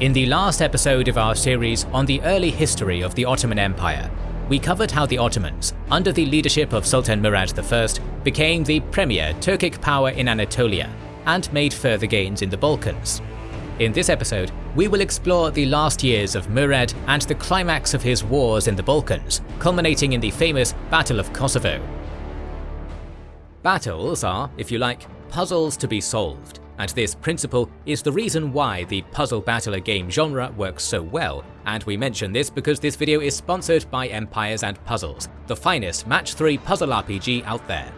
In the last episode of our series on the early history of the Ottoman Empire, we covered how the Ottomans, under the leadership of Sultan Murad I, became the premier Turkic power in Anatolia and made further gains in the Balkans. In this episode, we will explore the last years of Murad and the climax of his wars in the Balkans, culminating in the famous Battle of Kosovo. Battles are, if you like, puzzles to be solved, and this principle is the reason why the puzzle battler game genre works so well, and we mention this because this video is sponsored by Empires and Puzzles, the finest match 3 puzzle RPG out there.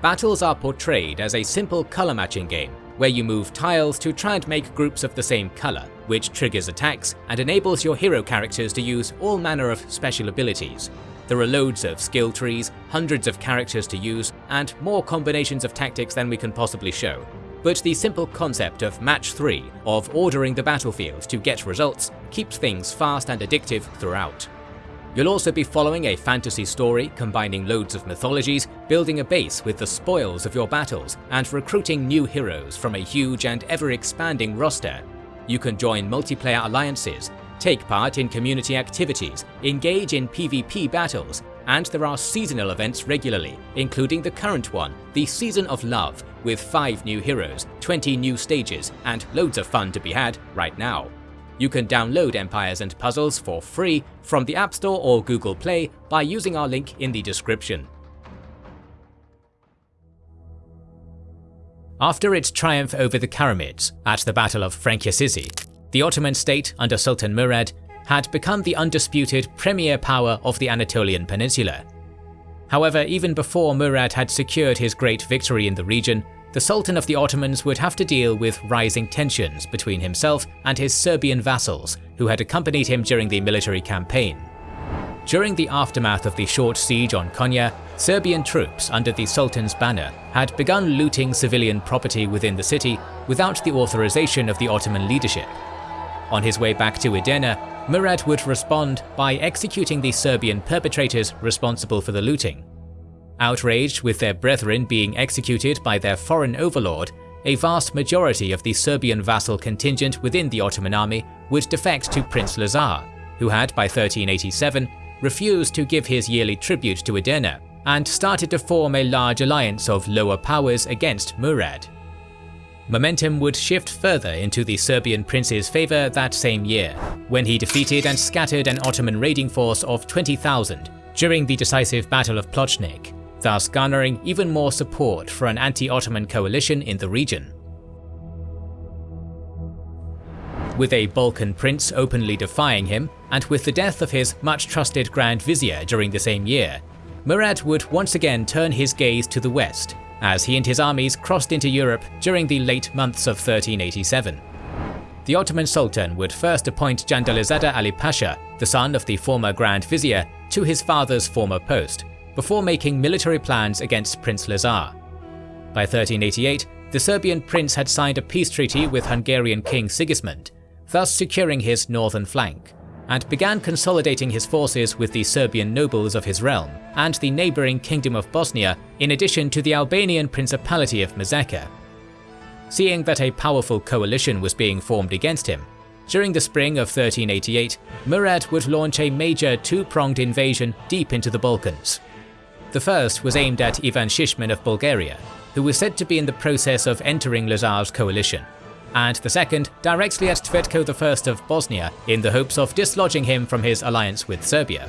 Battles are portrayed as a simple colour matching game, where you move tiles to try and make groups of the same colour, which triggers attacks and enables your hero characters to use all manner of special abilities. There are loads of skill trees, hundreds of characters to use, and more combinations of tactics than we can possibly show, but the simple concept of match 3, of ordering the battlefield to get results, keeps things fast and addictive throughout. You'll also be following a fantasy story combining loads of mythologies, building a base with the spoils of your battles, and recruiting new heroes from a huge and ever-expanding roster. You can join multiplayer alliances, take part in community activities, engage in PvP battles, and there are seasonal events regularly, including the current one, the Season of Love, with 5 new heroes, 20 new stages, and loads of fun to be had right now. You can download Empires and Puzzles for free from the App Store or Google Play by using our link in the description. After its triumph over the Karamids at the Battle of Frankiyasizi, the Ottoman state under Sultan Murad had become the undisputed premier power of the Anatolian Peninsula. However, even before Murad had secured his great victory in the region, the Sultan of the Ottomans would have to deal with rising tensions between himself and his Serbian vassals, who had accompanied him during the military campaign. During the aftermath of the short siege on Konya, Serbian troops under the Sultan's banner had begun looting civilian property within the city without the authorization of the Ottoman leadership. On his way back to Edirne, Murad would respond by executing the Serbian perpetrators responsible for the looting. Outraged with their brethren being executed by their foreign overlord, a vast majority of the Serbian vassal contingent within the Ottoman army would defect to Prince Lazar, who had by 1387 refused to give his yearly tribute to Edirne, and started to form a large alliance of lower powers against Murad. Momentum would shift further into the Serbian prince's favour that same year, when he defeated and scattered an Ottoman raiding force of 20,000 during the decisive Battle of Plochnik, thus garnering even more support for an anti-Ottoman coalition in the region. With a Balkan prince openly defying him, and with the death of his much trusted Grand Vizier during the same year, Murad would once again turn his gaze to the west as he and his armies crossed into Europe during the late months of 1387. The Ottoman Sultan would first appoint Jandalizada Ali Pasha, the son of the former Grand Vizier, to his father's former post, before making military plans against Prince Lazar. By 1388, the Serbian prince had signed a peace treaty with Hungarian King Sigismund, thus securing his northern flank and began consolidating his forces with the Serbian nobles of his realm and the neighbouring Kingdom of Bosnia in addition to the Albanian Principality of Muzaka. Seeing that a powerful coalition was being formed against him, during the spring of 1388, Murad would launch a major two-pronged invasion deep into the Balkans. The first was aimed at Ivan Shishman of Bulgaria, who was said to be in the process of entering Lazar's coalition, and the second directly at Tvrtko I of Bosnia in the hopes of dislodging him from his alliance with Serbia.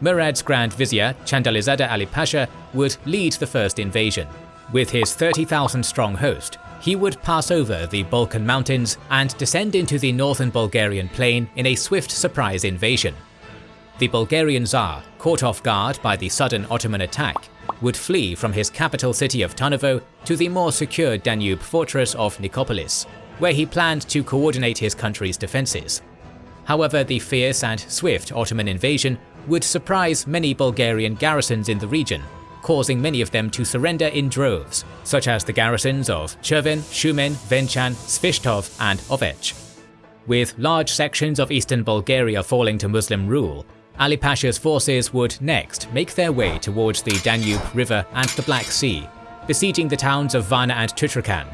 Murad's Grand Vizier, Chandalizada Ali Pasha, would lead the first invasion. With his 30,000 strong host, he would pass over the Balkan mountains and descend into the northern Bulgarian plain in a swift surprise invasion. The Bulgarian Tsar, caught off guard by the sudden Ottoman attack, would flee from his capital city of Tarnovo to the more secure Danube fortress of Nicopolis, where he planned to coordinate his country's defences. However, the fierce and swift Ottoman invasion would surprise many Bulgarian garrisons in the region, causing many of them to surrender in droves, such as the garrisons of Cherven, Shumen, Venchan, Svishtov and Ovech. With large sections of eastern Bulgaria falling to Muslim rule, Ali Pasha's forces would next make their way towards the Danube River and the Black Sea, besieging the towns of Varna and Tutrakan.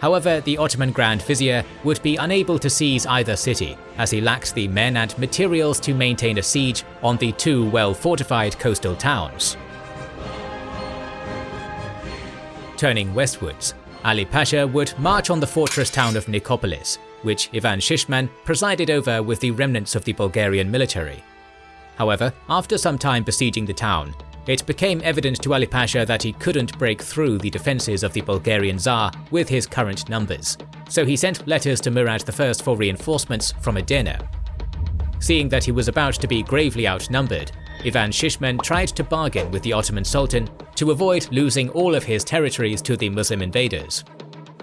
However, the Ottoman Grand Vizier would be unable to seize either city, as he lacked the men and materials to maintain a siege on the two well-fortified coastal towns. Turning westwards, Ali Pasha would march on the fortress town of Nicopolis, which Ivan Shishman presided over with the remnants of the Bulgarian military. However, after some time besieging the town, it became evident to Ali Pasha that he couldn't break through the defences of the Bulgarian Tsar with his current numbers, so he sent letters to Murad I for reinforcements from Edirne. Seeing that he was about to be gravely outnumbered, Ivan Shishman tried to bargain with the Ottoman Sultan to avoid losing all of his territories to the Muslim invaders.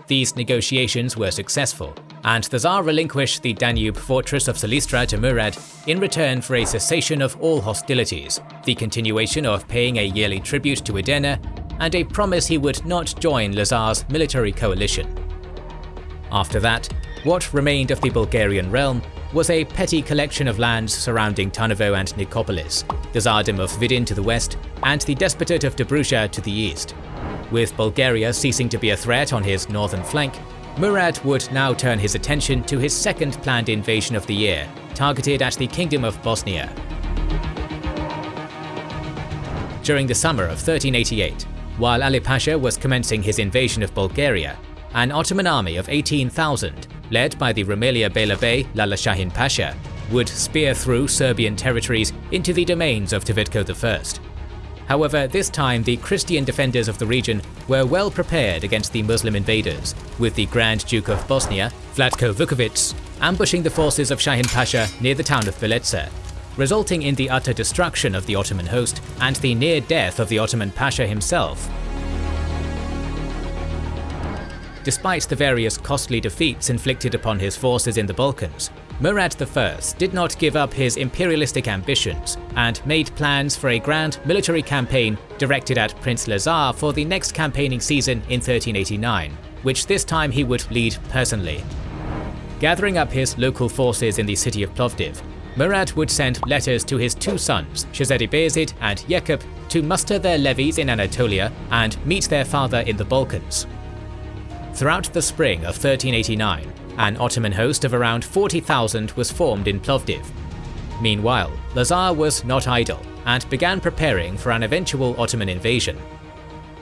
These negotiations were successful, and the Tsar relinquished the Danube fortress of Silistra to Murad in return for a cessation of all hostilities, the continuation of paying a yearly tribute to Edirne, and a promise he would not join Lazar's military coalition. After that, what remained of the Bulgarian realm was a petty collection of lands surrounding Tarnovo and Nicopolis, the Tsardom of Vidin to the west, and the Despotate of Dobruja to the east. With Bulgaria ceasing to be a threat on his northern flank, Murad would now turn his attention to his second planned invasion of the year, targeted at the Kingdom of Bosnia. During the summer of 1388, while Ali Pasha was commencing his invasion of Bulgaria, an Ottoman army of 18,000, led by the Rumelia Beylerbey Bey Lala Shahin Pasha, would spear through Serbian territories into the domains of Tvrtko I. However, this time the Christian defenders of the region were well prepared against the Muslim invaders, with the Grand Duke of Bosnia, Vlatko Vukovic, ambushing the forces of Shahin Pasha near the town of Velezza, resulting in the utter destruction of the Ottoman host and the near death of the Ottoman Pasha himself. Despite the various costly defeats inflicted upon his forces in the Balkans, Murad I did not give up his imperialistic ambitions and made plans for a grand military campaign directed at Prince Lazar for the next campaigning season in 1389, which this time he would lead personally. Gathering up his local forces in the city of Plovdiv, Murad would send letters to his two sons, Shazadi Bayezid and Yaqub, to muster their levies in Anatolia and meet their father in the Balkans. Throughout the spring of 1389, an Ottoman host of around 40,000 was formed in Plovdiv. Meanwhile, Lazar was not idle and began preparing for an eventual Ottoman invasion.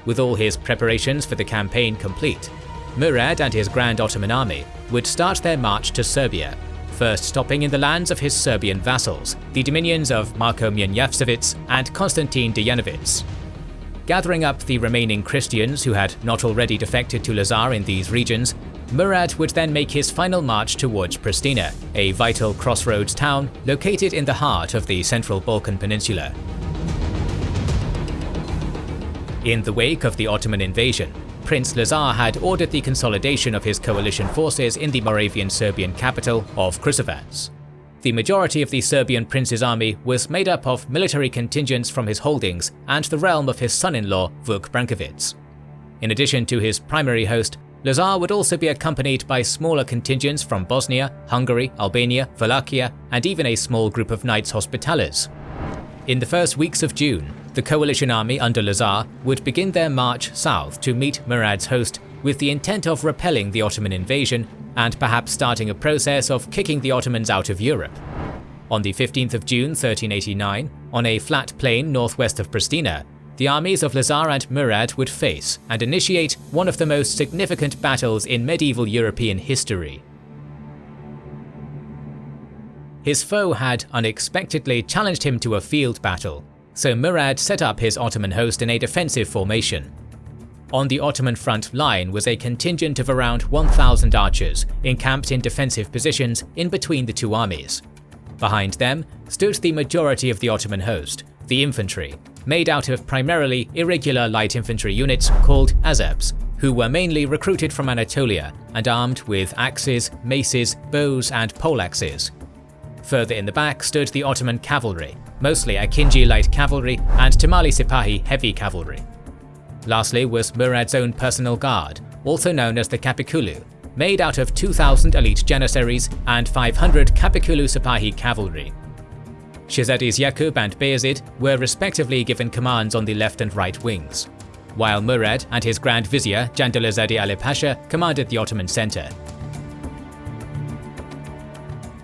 With all his preparations for the campaign complete, Murad and his Grand Ottoman army would start their march to Serbia, first stopping in the lands of his Serbian vassals, the dominions of Marko Mrnjavcevic and Konstantin Dejanovic. Gathering up the remaining Christians who had not already defected to Lazar in these regions, Murad would then make his final march towards Pristina, a vital crossroads town located in the heart of the central Balkan Peninsula. In the wake of the Ottoman invasion, Prince Lazar had ordered the consolidation of his coalition forces in the Moravian Serbian capital of Kruševac. The majority of the Serbian prince's army was made up of military contingents from his holdings and the realm of his son-in-law Vuk Brankovic. In addition to his primary host, Lazar would also be accompanied by smaller contingents from Bosnia, Hungary, Albania, Wallachia, and even a small group of Knights Hospitallers. In the first weeks of June, the coalition army under Lazar would begin their march south to meet Murad's host with the intent of repelling the Ottoman invasion and perhaps starting a process of kicking the Ottomans out of Europe. On the 15th of June 1389, on a flat plain northwest of Pristina, the armies of Lazar and Murad would face and initiate one of the most significant battles in medieval European history. His foe had unexpectedly challenged him to a field battle, so Murad set up his Ottoman host in a defensive formation. On the Ottoman front line was a contingent of around 1,000 archers encamped in defensive positions in between the two armies. Behind them stood the majority of the Ottoman host, the infantry, made out of primarily irregular light infantry units called Azebs, who were mainly recruited from Anatolia and armed with axes, maces, bows and poleaxes. Further in the back stood the Ottoman cavalry, mostly Akinji light cavalry and Timarli Sipahi heavy cavalry. Lastly was Murad's own personal guard, also known as the Kapikulu, made out of 2,000 elite janissaries and 500 Kapikulu Sipahi cavalry. Shahzadis Yaqub and Bayezid were respectively given commands on the left and right wings. while Murad and his Grand Vizier Jandalazade Ali Pasha commanded the Ottoman centre.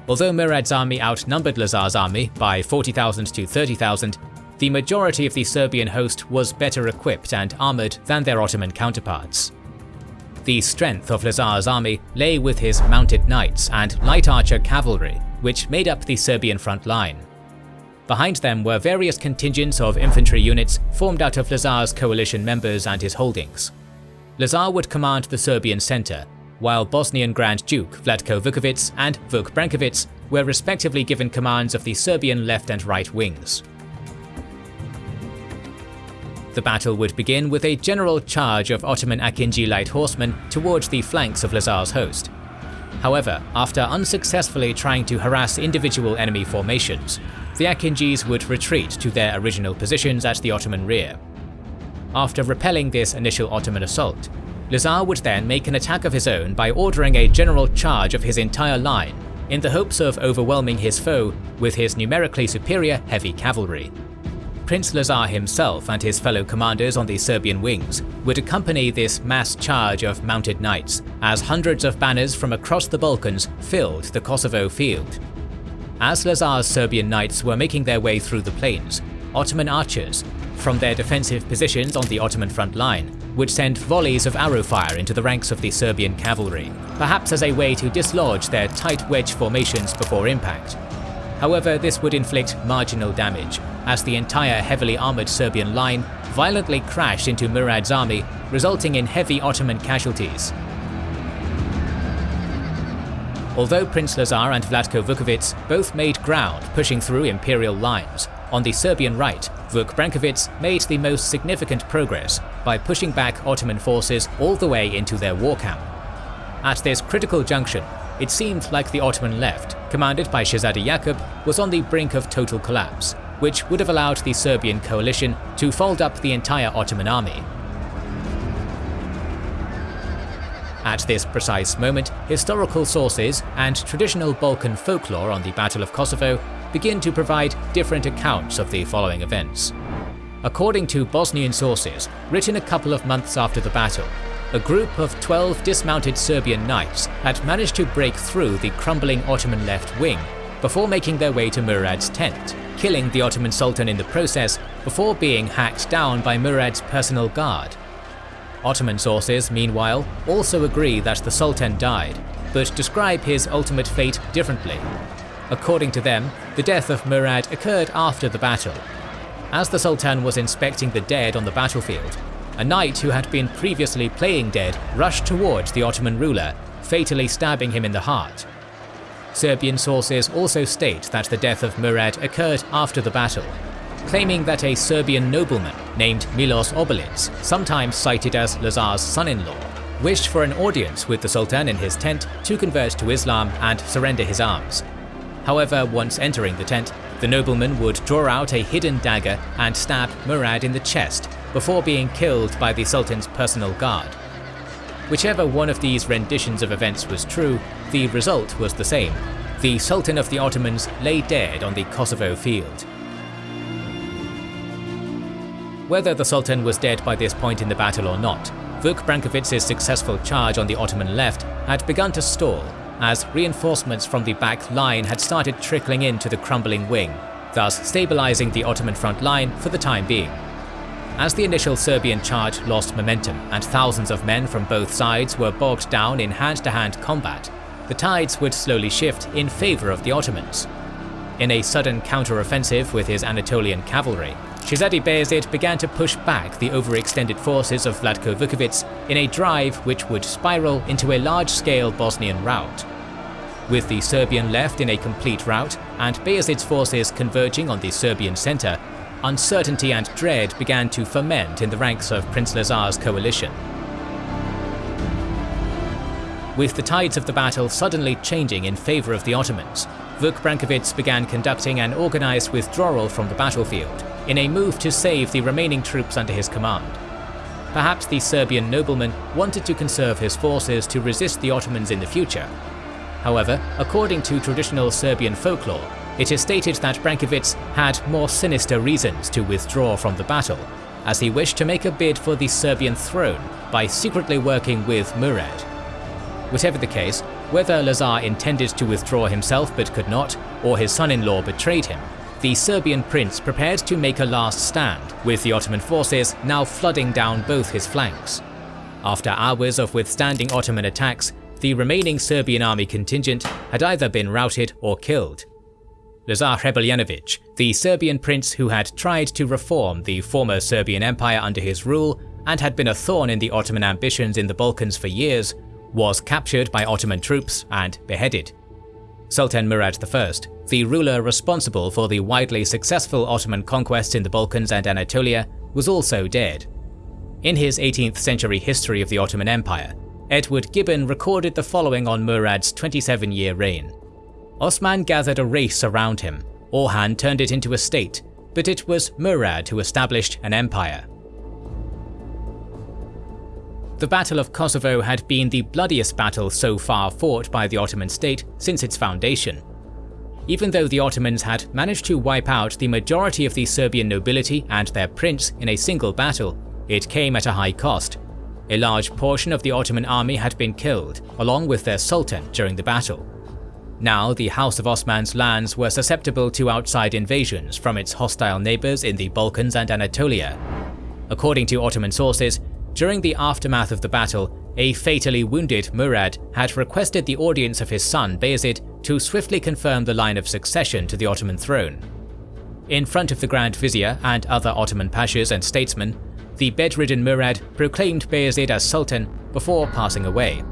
Although Murad's army outnumbered Lazar's army by 40,000 to 30,000, the majority of the Serbian host was better equipped and armoured than their Ottoman counterparts. The strength of Lazar's army lay with his mounted knights and light archer cavalry, which made up the Serbian front line. Behind them were various contingents of infantry units formed out of Lazar's coalition members and his holdings. Lazar would command the Serbian centre, while Bosnian Grand Duke Vlatko Vukovic and Vuk Brankovic were respectively given commands of the Serbian left and right wings. The battle would begin with a general charge of Ottoman Akinji light horsemen towards the flanks of Lazar's host. However, after unsuccessfully trying to harass individual enemy formations, the Akinjis would retreat to their original positions at the Ottoman rear. After repelling this initial Ottoman assault, Lazar would then make an attack of his own by ordering a general charge of his entire line in the hopes of overwhelming his foe with his numerically superior heavy cavalry. Prince Lazar himself and his fellow commanders on the Serbian wings would accompany this mass charge of mounted knights as hundreds of banners from across the Balkans filled the Kosovo field. As Lazar's Serbian knights were making their way through the plains, Ottoman archers, from their defensive positions on the Ottoman front line, would send volleys of arrow fire into the ranks of the Serbian cavalry, perhaps as a way to dislodge their tight wedge formations before impact. However, this would inflict marginal damage, as the entire heavily armoured Serbian line violently crashed into Murad's army, resulting in heavy Ottoman casualties. Although Prince Lazar and Vlatko Vukovic both made ground pushing through imperial lines, on the Serbian right, Vuk Brankovic made the most significant progress by pushing back Ottoman forces all the way into their war camp. At this critical junction, it seemed like the Ottoman left, commanded by Shahzadi Yakub, was on the brink of total collapse, which would have allowed the Serbian coalition to fold up the entire Ottoman army. At this precise moment, historical sources and traditional Balkan folklore on the Battle of Kosovo begin to provide different accounts of the following events. According to Bosnian sources, written a couple of months after the battle, a group of 12 dismounted Serbian knights had managed to break through the crumbling Ottoman left wing before making their way to Murad's tent, killing the Ottoman Sultan in the process before being hacked down by Murad's personal guard. Ottoman sources, meanwhile, also agree that the Sultan died, but describe his ultimate fate differently. According to them, the death of Murad occurred after the battle. As the Sultan was inspecting the dead on the battlefield, a knight who had been previously playing dead rushed towards the Ottoman ruler, fatally stabbing him in the heart. Serbian sources also state that the death of Murad occurred after the battle, claiming that a Serbian nobleman named Milos Obilic, sometimes cited as Lazar's son-in-law, wished for an audience with the Sultan in his tent to convert to Islam and surrender his arms. However, once entering the tent, the nobleman would draw out a hidden dagger and stab Murad in the chest before being killed by the Sultan's personal guard. Whichever one of these renditions of events was true, the result was the same. The Sultan of the Ottomans lay dead on the Kosovo field. Whether the Sultan was dead by this point in the battle or not, Vuk Brankovic's successful charge on the Ottoman left had begun to stall, as reinforcements from the back line had started trickling into the crumbling wing, thus stabilizing the Ottoman front line for the time being. As the initial Serbian charge lost momentum and thousands of men from both sides were bogged down in hand-to-hand -hand combat, the tides would slowly shift in favour of the Ottomans. In a sudden counter-offensive with his Anatolian cavalry, Shahzadi Bayezid began to push back the overextended forces of Vlatko Vukovic in a drive which would spiral into a large-scale Bosnian rout. With the Serbian left in a complete rout and Bayezid's forces converging on the Serbian centre, uncertainty and dread began to ferment in the ranks of Prince Lazar's coalition. With the tides of the battle suddenly changing in favour of the Ottomans, Vuk Brankovic began conducting an organised withdrawal from the battlefield, in a move to save the remaining troops under his command. Perhaps the Serbian nobleman wanted to conserve his forces to resist the Ottomans in the future. However, according to traditional Serbian folklore, it is stated that Brankovic had more sinister reasons to withdraw from the battle, as he wished to make a bid for the Serbian throne by secretly working with Murad. Whatever the case, whether Lazar intended to withdraw himself but could not, or his son-in-law betrayed him, the Serbian prince prepared to make a last stand, with the Ottoman forces now flooding down both his flanks. After hours of withstanding Ottoman attacks, the remaining Serbian army contingent had either been routed or killed. Lazar Hrebeljanović, the Serbian prince who had tried to reform the former Serbian Empire under his rule and had been a thorn in the Ottoman ambitions in the Balkans for years, was captured by Ottoman troops and beheaded. Sultan Murad I, the ruler responsible for the widely successful Ottoman conquests in the Balkans and Anatolia, was also dead. In his 18th century history of the Ottoman Empire, Edward Gibbon recorded the following on Murad's 27-year reign. Osman gathered a race around him, Orhan turned it into a state, but it was Murad who established an empire. The Battle of Kosovo had been the bloodiest battle so far fought by the Ottoman state since its foundation. Even though the Ottomans had managed to wipe out the majority of the Serbian nobility and their prince in a single battle, it came at a high cost. A large portion of the Ottoman army had been killed, along with their sultan during the battle. Now the House of Osman's lands were susceptible to outside invasions from its hostile neighbours in the Balkans and Anatolia. According to Ottoman sources, during the aftermath of the battle, a fatally wounded Murad had requested the audience of his son Bayezid to swiftly confirm the line of succession to the Ottoman throne. In front of the Grand Vizier and other Ottoman pashas and statesmen, the bedridden Murad proclaimed Bayezid as Sultan before passing away.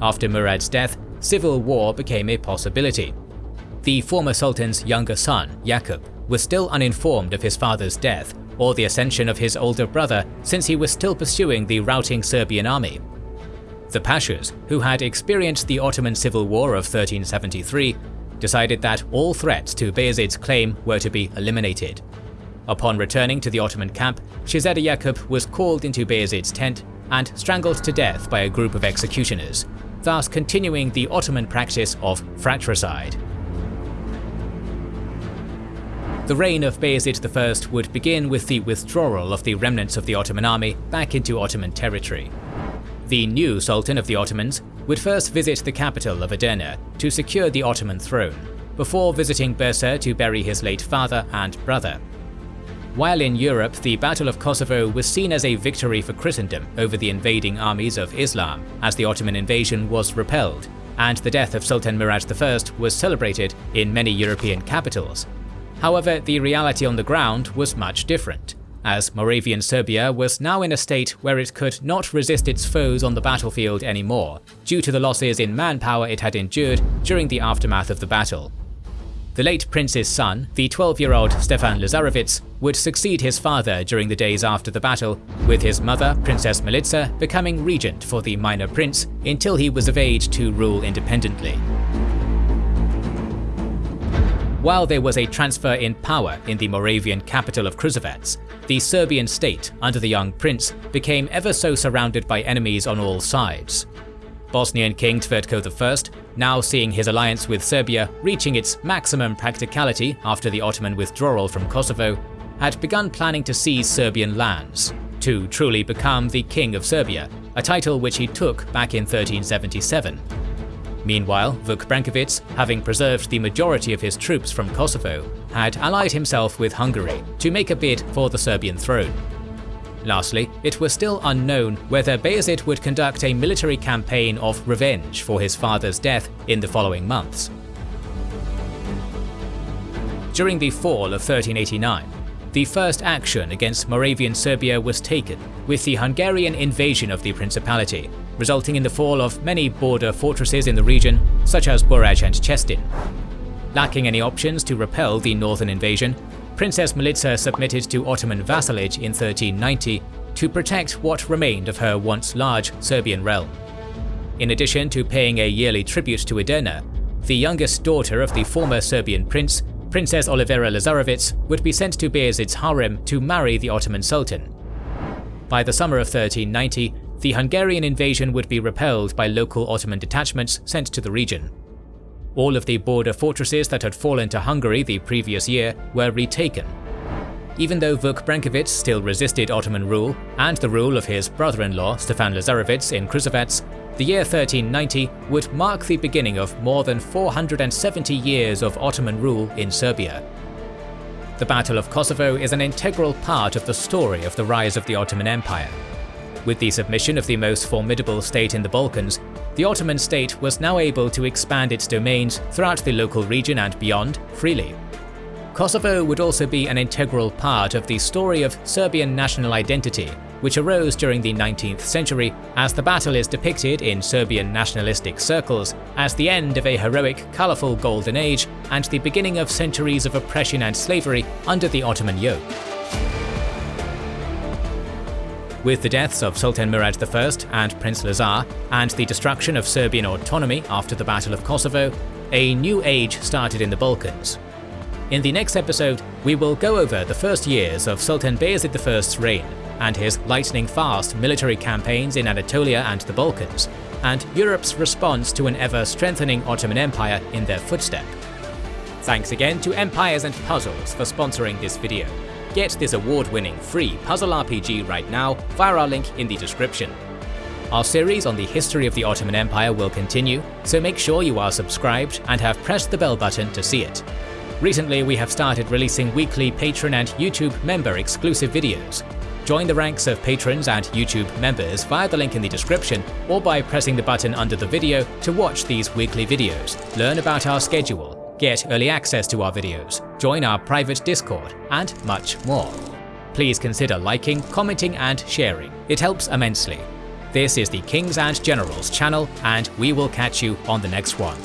After Murad's death, civil war became a possibility. The former Sultan's younger son, Yaqub, was still uninformed of his father's death or the ascension of his older brother since he was still pursuing the routing Serbian army. The Pashas, who had experienced the Ottoman Civil War of 1373, decided that all threats to Bayezid's claim were to be eliminated. Upon returning to the Ottoman camp, Shahzada Yaqub was called into Bayezid's tent and strangled to death by a group of executioners, thus continuing the Ottoman practice of fratricide. The reign of Bayezid I would begin with the withdrawal of the remnants of the Ottoman army back into Ottoman territory. The new Sultan of the Ottomans would first visit the capital of Edirne to secure the Ottoman throne, before visiting Bursa to bury his late father and brother. While in Europe, the Battle of Kosovo was seen as a victory for Christendom over the invading armies of Islam, as the Ottoman invasion was repelled, and the death of Sultan Murad I was celebrated in many European capitals, However, the reality on the ground was much different, as Moravian Serbia was now in a state where it could not resist its foes on the battlefield anymore, due to the losses in manpower it had endured during the aftermath of the battle. The late prince's son, the 12-year-old Stefan Lazarevic, would succeed his father during the days after the battle, with his mother, Princess Milica, becoming regent for the minor prince until he was of age to rule independently. While there was a transfer in power in the Moravian capital of Kruševac, the Serbian state, under the young prince, became ever so surrounded by enemies on all sides. Bosnian King Tvrtko I, now seeing his alliance with Serbia reaching its maximum practicality after the Ottoman withdrawal from Kosovo, had begun planning to seize Serbian lands, to truly become the King of Serbia, a title which he took back in 1377. Meanwhile, Vuk Brankovic, having preserved the majority of his troops from Kosovo, had allied himself with Hungary to make a bid for the Serbian throne. Lastly, it was still unknown whether Bayezid would conduct a military campaign of revenge for his father's death in the following months. During the fall of 1389, the first action against Moravian Serbia was taken, with the Hungarian invasion of the Principality, resulting in the fall of many border fortresses in the region, such as Buraj and Chestin. Lacking any options to repel the northern invasion, Princess Milica submitted to Ottoman vassalage in 1390 to protect what remained of her once large Serbian realm. In addition to paying a yearly tribute to Edirne, the youngest daughter of the former Serbian prince, Princess Olivera Lazarevic, would be sent to Bayezid's harem to marry the Ottoman Sultan. By the summer of 1390, the Hungarian invasion would be repelled by local Ottoman detachments sent to the region. All of the border fortresses that had fallen to Hungary the previous year were retaken. even though Vuk Brankovic still resisted Ottoman rule and the rule of his brother-in-law Stefan Lazarevich in Kruševac, the year 1390 would mark the beginning of more than 470 years of Ottoman rule in Serbia. The Battle of Kosovo is an integral part of the story of the rise of the Ottoman Empire. With the submission of the most formidable state in the Balkans, the Ottoman state was now able to expand its domains throughout the local region and beyond freely. Kosovo would also be an integral part of the story of Serbian national identity, which arose during the 19th century as the battle is depicted in Serbian nationalistic circles as the end of a heroic, colourful golden age and the beginning of centuries of oppression and slavery under the Ottoman yoke. With the deaths of Sultan Murad I and Prince Lazar, and the destruction of Serbian autonomy after the Battle of Kosovo, a new age started in the Balkans, in the next episode, we will go over the first years of Sultan Bayezid I's reign and his lightning-fast military campaigns in Anatolia and the Balkans, and Europe's response to an ever-strengthening Ottoman Empire in their footstep. Thanks again to Empires and Puzzles for sponsoring this video. Get this award-winning free puzzle RPG right now via our link in the description. Our series on the history of the Ottoman Empire will continue, so make sure you are subscribed and have pressed the bell button to see it. Recently, we have started releasing weekly Patreon and YouTube member exclusive videos. Join the ranks of patrons and YouTube members via the link in the description or by pressing the button under the video to watch these weekly videos, learn about our schedule, get early access to our videos, join our private Discord, and much more. Please consider liking, commenting and sharing, it helps immensely. This is the Kings and Generals channel and we will catch you on the next one.